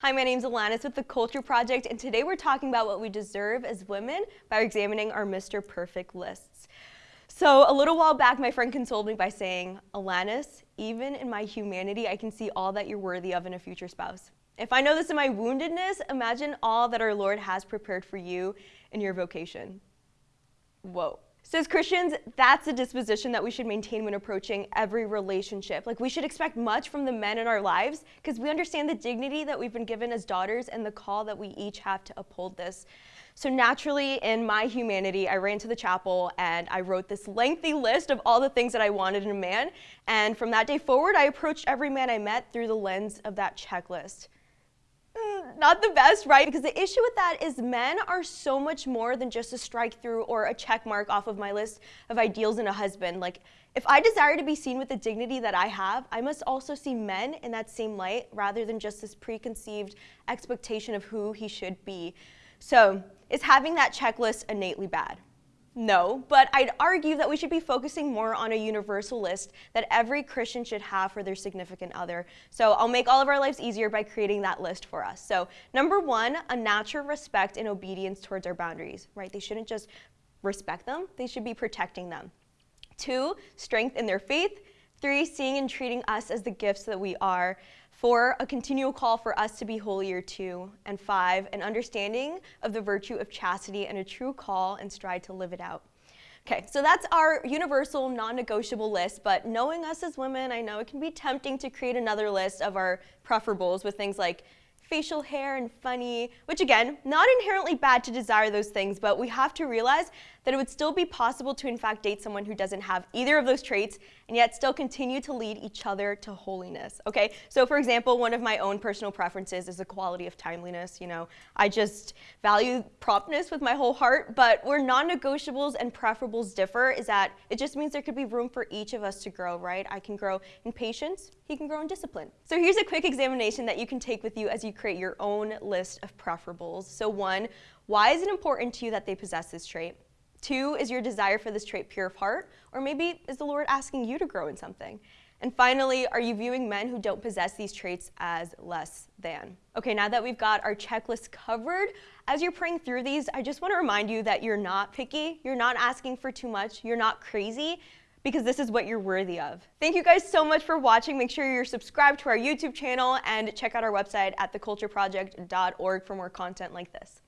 Hi, my name is Alanis with The Culture Project, and today we're talking about what we deserve as women by examining our Mr. Perfect lists. So a little while back, my friend consoled me by saying, Alanis, even in my humanity, I can see all that you're worthy of in a future spouse. If I know this in my woundedness, imagine all that our Lord has prepared for you in your vocation. Whoa. So as Christians, that's a disposition that we should maintain when approaching every relationship. Like we should expect much from the men in our lives because we understand the dignity that we've been given as daughters and the call that we each have to uphold this. So naturally, in my humanity, I ran to the chapel and I wrote this lengthy list of all the things that I wanted in a man. And from that day forward, I approached every man I met through the lens of that checklist not the best, right? Because the issue with that is men are so much more than just a strike through or a check mark off of my list of ideals in a husband. Like, if I desire to be seen with the dignity that I have, I must also see men in that same light rather than just this preconceived expectation of who he should be. So, is having that checklist innately bad? No, but I'd argue that we should be focusing more on a universal list that every Christian should have for their significant other. So I'll make all of our lives easier by creating that list for us. So number one, a natural respect and obedience towards our boundaries, right? They shouldn't just respect them, they should be protecting them. Two, strength in their faith. Three, seeing and treating us as the gifts that we are. Four, a continual call for us to be holier too. And five, an understanding of the virtue of chastity and a true call and stride to live it out. Okay, so that's our universal non-negotiable list, but knowing us as women, I know it can be tempting to create another list of our preferables with things like facial hair and funny, which again, not inherently bad to desire those things, but we have to realize that it would still be possible to in fact date someone who doesn't have either of those traits and yet still continue to lead each other to holiness, okay? So for example, one of my own personal preferences is the quality of timeliness, you know. I just value promptness with my whole heart, but where non-negotiables and preferables differ is that it just means there could be room for each of us to grow, right? I can grow in patience, he can grow in discipline. So here's a quick examination that you can take with you as you create your own list of preferables. So one, why is it important to you that they possess this trait? Two, is your desire for this trait pure of heart? Or maybe is the Lord asking you to grow in something? And finally, are you viewing men who don't possess these traits as less than? Okay, now that we've got our checklist covered, as you're praying through these, I just want to remind you that you're not picky, you're not asking for too much, you're not crazy, because this is what you're worthy of. Thank you guys so much for watching. Make sure you're subscribed to our YouTube channel and check out our website at thecultureproject.org for more content like this.